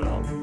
not all.